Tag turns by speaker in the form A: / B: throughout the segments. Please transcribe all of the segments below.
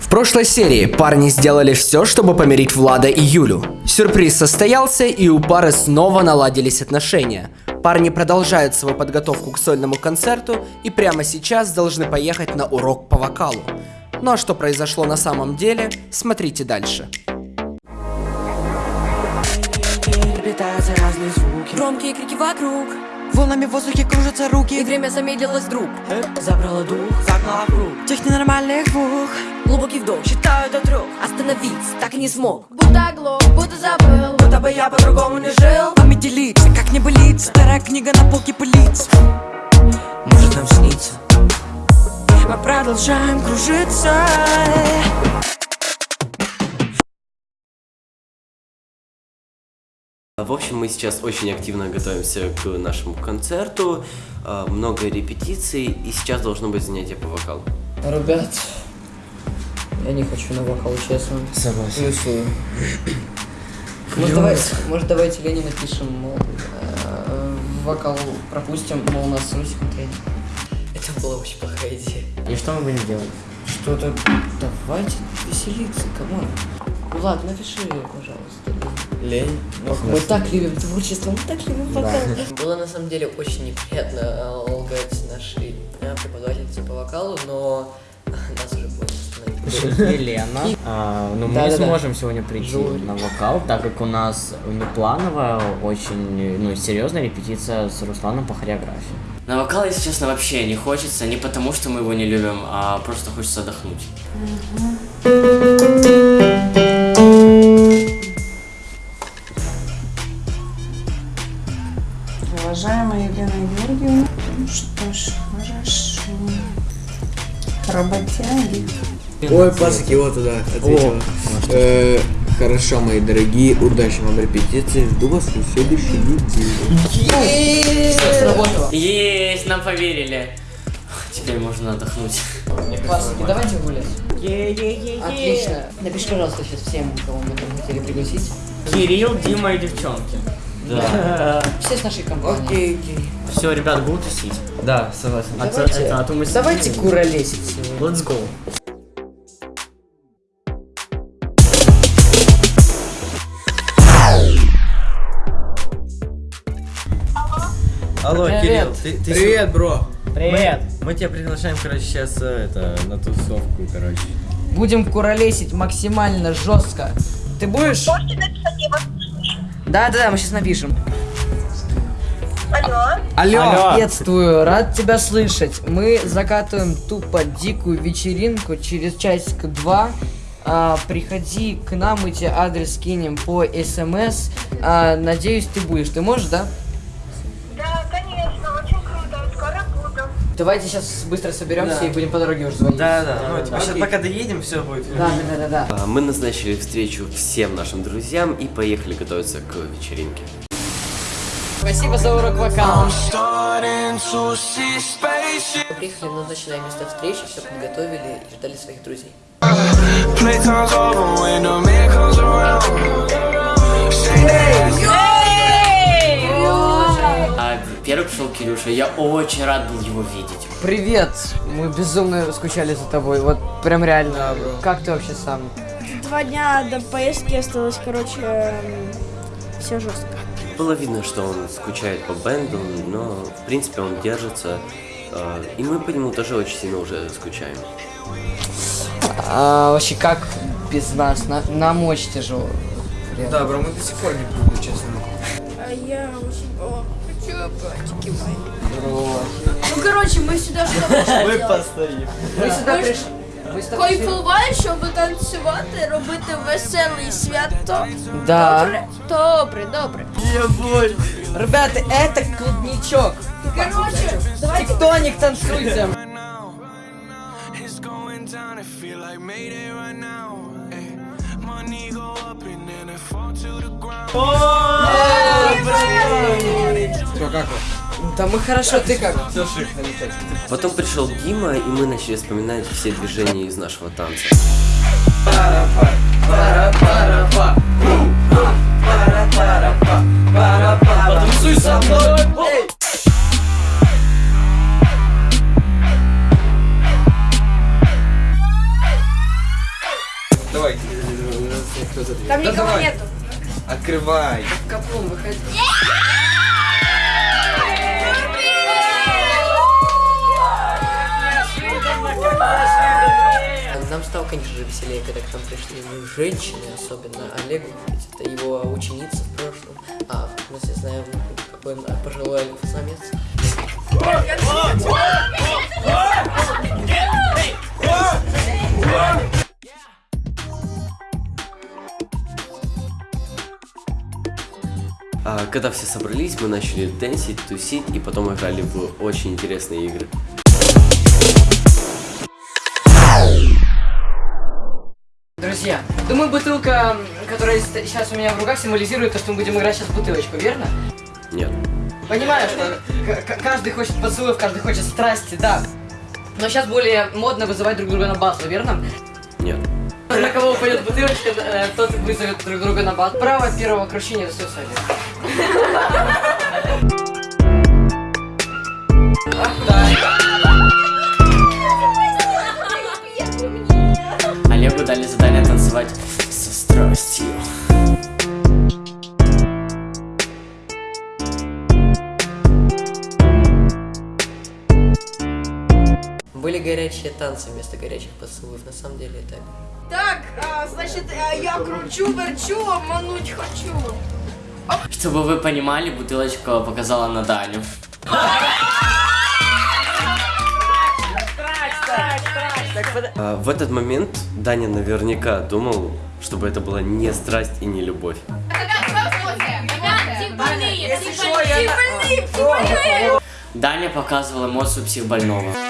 A: В прошлой серии парни сделали все, чтобы помирить Влада и Юлю. Сюрприз состоялся, и у пары снова наладились отношения. Парни продолжают свою подготовку к сольному концерту и прямо сейчас должны поехать на урок по вокалу. Ну а что произошло на самом деле, смотрите дальше.
B: Громкие крики вокруг
C: Волнами в воздухе кружатся
B: И
C: руки
B: время замедлилось вдруг
C: Забрала дух, загнала в круг Тех ненормальных двух
B: Глубокий вдох, считаю до трех. Остановиться так и не смог. Будто оглох, будто забыл.
C: Будто бы я по-другому не жил. Вами делиться, как не болит Старая книга на полке пылится. Может нам снится? Мы продолжаем кружиться.
D: В общем, мы сейчас очень активно готовимся к нашему концерту, а, много репетиций, и сейчас должно быть занятие по вокалу.
E: Ребят, я не хочу на вокал, честно.
F: Согласен.
E: Плюсую. Может, давайте, может, давайте Лене напишем, мол, э, вокал пропустим, мол, у нас Русик тренер. Это была очень плохая идея.
F: И что мы будем делать?
E: Что-то... Давайте веселиться, come on. Ну ладно, напиши, пожалуйста.
F: Лень.
E: Ох, мы так любим творчество, мы так любим вокал. Было на самом деле очень неприятно э, лгать нашей э, преподавательнице по вокалу, но нас уже.
F: Елена. А, ну, мы не
E: да, да.
F: сможем сегодня прийти на вокал, так как у нас неплановая, очень ну, серьезная репетиция с Русланом по хореографии.
G: На вокал, если честно, вообще не хочется, не потому что мы его не любим, а просто хочется отдохнуть.
H: Уважаемая Елена Георгиевна, ну что ж, хорошо. Работяги.
I: Ой, пасыки, вот туда ответила. Э, Хорошо, мои дорогие, удачи вам репетиции. Жду вас на следующей неделе.
E: Сработало.
G: Есть, нам поверили. Теперь можно отдохнуть.
E: Пасыки, давайте гулять. Отлично. Напиши, пожалуйста, сейчас всем, кого мы там хотели пригласить.
G: Кирилл, Дима и девчонки. Да.
E: Все с нашей компанией.
C: Окей, окей
G: Все, ребят, будут тусить.
F: Да, согласен.
G: А то-
E: Давайте,
G: это- а то мы
E: давайте куролесить сегодня.
G: Let's go.
E: Привет.
J: Ты, ты
I: Привет, бро.
E: Привет.
J: Мы, мы тебя приглашаем, короче, сейчас это, на тусовку, короче.
E: Будем куролесить максимально жестко. Ты будешь? Да, да, да, мы сейчас напишем.
A: Алло!
E: Приветствую, рад тебя слышать. Мы закатываем тупо дикую вечеринку через часик-два. А, приходи к нам, мы тебе адрес скинем по СМС. А, надеюсь, ты будешь. Ты можешь? Да,
H: конечно, очень круто. Скоро буду.
E: Давайте сейчас быстро соберемся и будем по дороге уже звонить.
J: Да, да, ну, типа, сейчас пока доедем, все будет.
E: Да, да, да, да, да.
D: А, Мы назначили встречу всем нашим друзьям и поехали готовиться к вечеринке.
E: Спасибо за урок вокала. Приехали в назначенное место встречи, все подготовили и ждали своих друзей.
G: Кирюша, я очень рад был его видеть.
E: Привет! Мы безумно скучали за тобой. Вот прям реально. Как ты вообще сам?
H: Два дня до поездки осталось, короче, все жестко.
D: Было видно, что он скучает по бенду, но в принципе он держится. а, И мы по нему тоже очень сильно уже скучаем.
E: А, вообще, как без нас? На- нам очень тяжело. Реально.
I: Да, бро, мы до сих пор не привыкли, честно.
H: А я очень хочу братики мои.
E: Бро.
H: Ну, короче, ми сюди ж
J: Мы постоим.
E: Ми сюди прийшли.
H: Кайфувати, щоб танцювати, робити веселе свято.
E: Да.
H: Добре, добре, добре.
E: Ребята, это клубничок.
H: Короче, давайте
E: Тектоник танцуйте.
I: Что, как вы?
E: Да мы хорошо, ты как?
I: Все шик, замечательно.
D: Потом пришел Дима, и мы начали вспоминать все движения из нашего танца.
E: Потанцуй со мной.
J: давай.
H: Там
J: Да
H: никого
J: давай.
H: нету.
J: Открывай.
E: Капун, выходи. Нам стало, конечно же, веселее, когда к нам пришли женщины, особенно Олег, ведь это его ученица в прошлом. А, мы все знаем, какой он пожилой альфа-самец.
D: А когда все собрались, мы начали дэнсить, тусить и потом играли в очень интересные игры.
E: Друзья, думаю, бутылка, которая сейчас у меня в руках, символизирует то, что мы будем играть сейчас в бутылочку, верно?
D: Нет.
E: Понимаю, что каждый хочет поцелуев, каждый хочет страсти, да. Но сейчас более модно вызывать друг друга на батл, верно?
D: Нет.
E: На кого упадет бутылочка, э, тот вызовет друг друга на батл. Право первого крушения достается Олегу.
G: Олегу дали задание танцевать со страстью.
E: Были горячие танцы вместо горячих поцелуев, на самом деле так.
H: Так, а, значит, а, я кручу, верчу, обмануть хочу.
G: Чтобы вы понимали, бутылочка показала на Даню.
D: А в этот момент Даня наверняка думал, чтобы это была не страсть и не любовь.
G: Даня показывал эмоцию психбольного.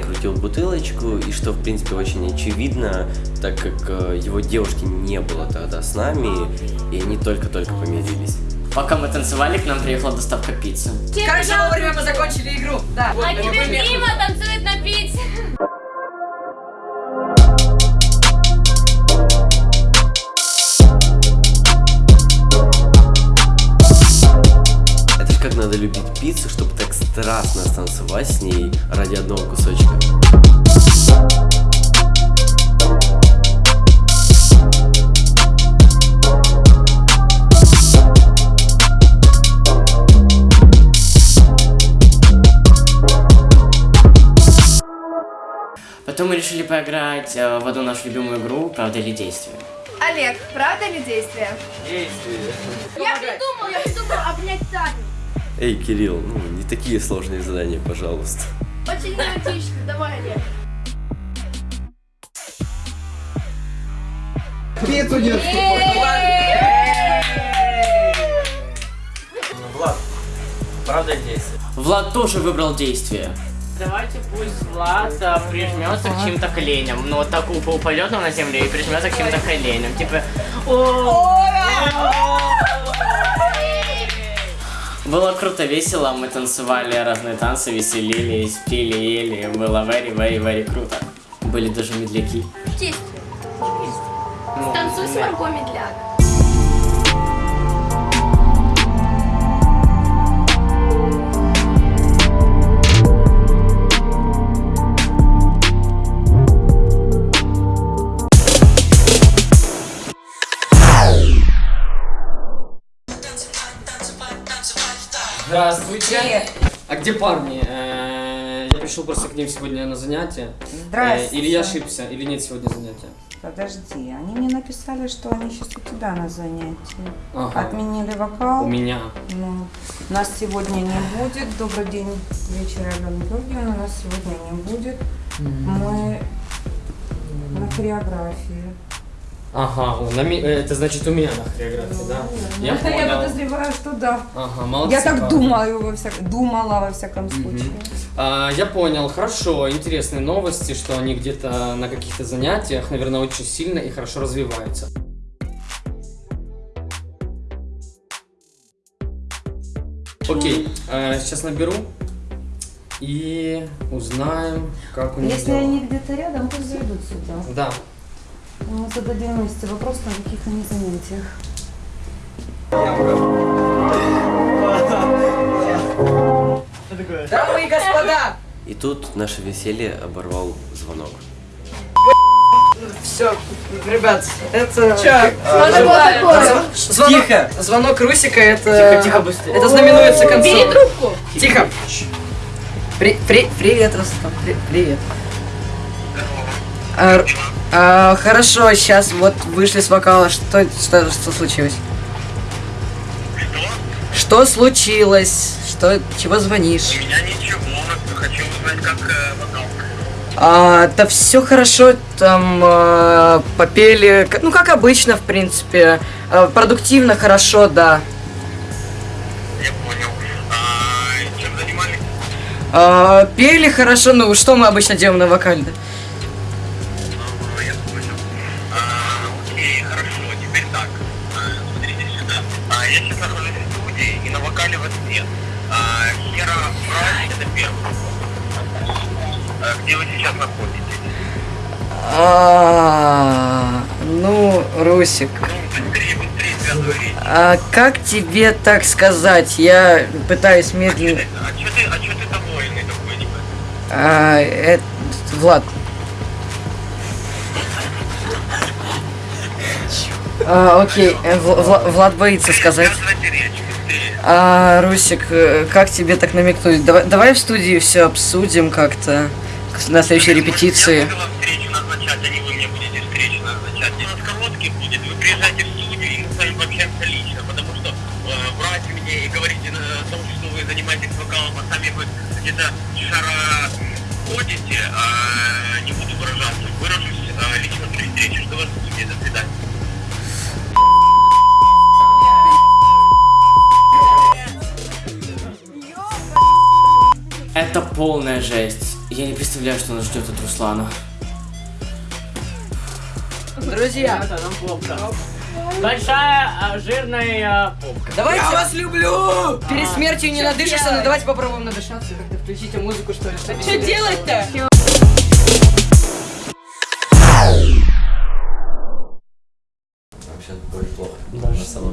D: Крутил бутылочку, и что, в принципе, очень очевидно, так как э, его девушки не было тогда с нами, и они только-только помирились.
G: Пока мы танцевали, к нам приехала доставка пиццы.
E: Короче, вовремя мы закончили игру. Да.
B: А теперь Дима танцует на пицце.
D: Это же как надо любить пиццу, чтобы так страстно станцевать с ней ради одного кусочка.
G: Потом мы решили поиграть э, в одну нашу любимую игру «Правда или действие».
B: Олег, правда ли действие?
J: Действие.
B: Я придумал, я придумал обнять Таню.
D: Эй, Кирилл, ну не такие сложные задания, пожалуйста.
B: Очень эротично, давай, Олег.
J: Пиццу не Влад, правда действие?
G: Влад тоже выбрал действие.
K: Давайте пусть Влад а, прижмется к чьим-то коленям. Ну вот так упа упадет на землю и прижмется к чьим-то коленям. Типа.
G: Было круто, весело, мы танцевали разные танцы, веселились, пили, ели, было very, very, very круто. Были даже медляки.
B: Действие.
G: Ну,
B: Танцуй с Марго Медляк.
L: Здравствуйте. А где парни? Э, Я пришел просто к ним сегодня на занятие.
M: Здрасте.
L: Э, Или я ошибся, или нет сегодня занятия?
M: Подожди, они мне написали, что они сейчас у тебя на занятии.
L: Ага.
M: Отменили вокал.
L: У меня.
M: Ну, нас сегодня не будет. Добрый день, вечер, Алена Георгиевна. Нас сегодня не будет. Мы на хореографии.
L: Ага, о, на э, это значит у меня на хореографии, да? Я
M: Ну, я
L: понял.
M: подозреваю, что да.
L: Ага, молодцы.
M: Я так думаю, во всяком, думала во всяком случае.
L: А, я понял, хорошо, интересные новости, что они где-то на каких-то занятиях, наверное, очень сильно и хорошо развиваются. Окей, э, сейчас наберу и узнаем, как у них
M: Если
L: дела.
M: они где-то рядом, пусть зайдут сюда.
L: Да.
M: Мы зададим Насте вопрос, на каких они занятиях.
E: Дамы и господа,
D: И тут наше веселье оборвал звонок.
E: все, ребят, это...
B: Чё?
E: А, Звонок,
B: Тихо.
E: звонок Русика, это...
B: Тихо, тихо, быстрее.
E: Это знаменуется концом.
B: Бери трубку.
E: Тихо. При, при, привет, Рустам, при- привет. А, а, хорошо, сейчас вот вышли с вокала. Что, что, что случилось? Что случилось? Что, чего звонишь? У меня ничего, хочу узнать, как вокал. А, да все хорошо, там э, попели, ну как обычно, в принципе, Э, продуктивно, хорошо, да. А, пели хорошо, ну что мы обычно делаем на вокале? да?
N: Студии, и на вокале вас нет. А, Хера Брайс это первый. А, где вы сейчас находитесь?
E: А, ну, Русик. А как тебе так сказать? Я пытаюсь медленно.
N: А чё ты, а чё ты довольный такой, не?
E: А, это Влад. А, окей, э, Вла- Вла- Влад боится сказать. А, Русик, э, как тебе так намекнуть? Давай, давай в студии все обсудим как-то на следующей репетиции.
N: Занимаетесь вокалом, а сами вы где-то шара ходите, а
G: полная жесть. Я не представляю, что нас ждет от Руслана.
E: Друзья,
K: Большая а, жирная попка.
E: давайте...
K: Я вас
E: люблю! Перед
K: А,
E: смертью не надышишься, но давайте попробуем надышаться. Как-то включите музыку, что ли.
B: Что делать-то?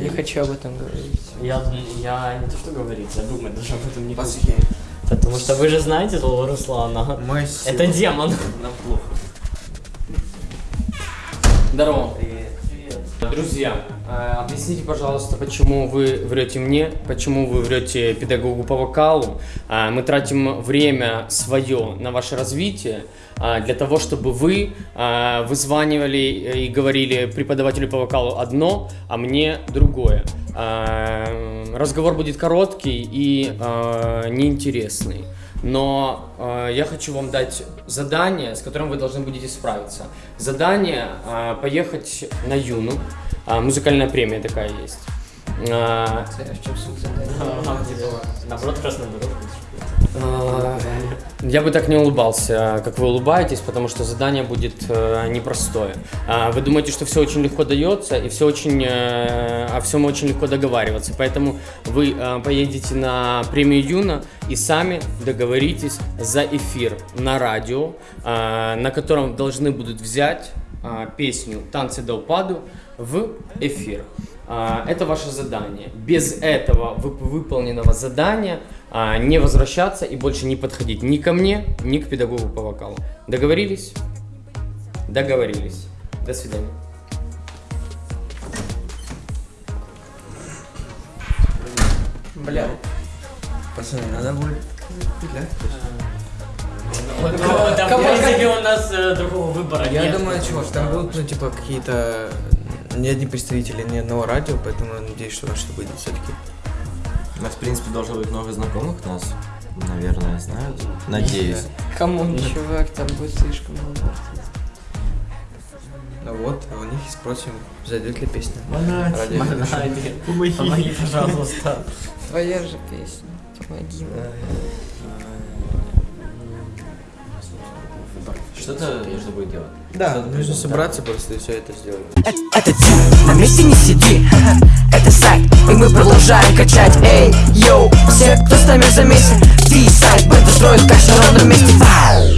E: Я хочу об этом говорить.
G: Я, я не то что говорить, я думать даже об этом не хочу. Потому что вы же знаете злого Руслана. Это демон.
D: Нам плохо.
L: Здорово. Друзья, э, объясните, пожалуйста, почему вы врете мне, почему вы врете педагогу по вокалу. А, Мы тратим время свое на ваше развитие а, для того, чтобы вы вызванивали и говорили преподавателю по вокалу одно, а мне другое. Разговор будет короткий и неинтересный. Но э, я хочу вам дать задание, с которым вы должны будете справиться. Задание э, поехать на Юну. А, музыкальная премия такая есть. А,
G: Наоборот,
L: а, Я бы так не улыбался, как вы улыбаетесь, потому что задание будет э, непростое. А, Вы думаете, что все очень легко дается, и все очень, э, о всем очень легко договариваться. Поэтому вы э, поедете на премию Юна и сами договоритесь за эфир на радио, на котором должны будут взять песню «Танцы до упаду» в эфир. А, Это ваше задание. Без этого вып- выполненного задания а, не возвращаться и больше не подходить ни ко мне, ни к педагогу по вокалу. Договорились? Договорились. До свидания.
I: Бля. Пацаны, надо будет петлять.
G: Там, в принципе, у нас э, другого выбора
I: Я думаю, чего, что там будут, ну, типа, какие-то... Ни одни представители ни одного радио, поэтому я надеюсь, что что будет все-таки.
J: У нас, в принципе, должно быть много знакомых нас. Наверное, знают. Надеюсь.
E: Come on, чувак, там будет слишком много.
I: А вот, у них и спросим, зайдет ли песня. Хорошего.
J: помоги, Помоги, пожалуйста.
E: Твоя же песня. Помоги.
J: Что-то нужно будет делать.
I: Да, нужно
J: придумать.
I: собраться просто и все это сделать.
C: Это тип, на месте не сиди Это сайт, и мы продолжаем качать Эй, йоу, все, кто с нами за месяц Ти сайт, бета строит каш на ровном месте!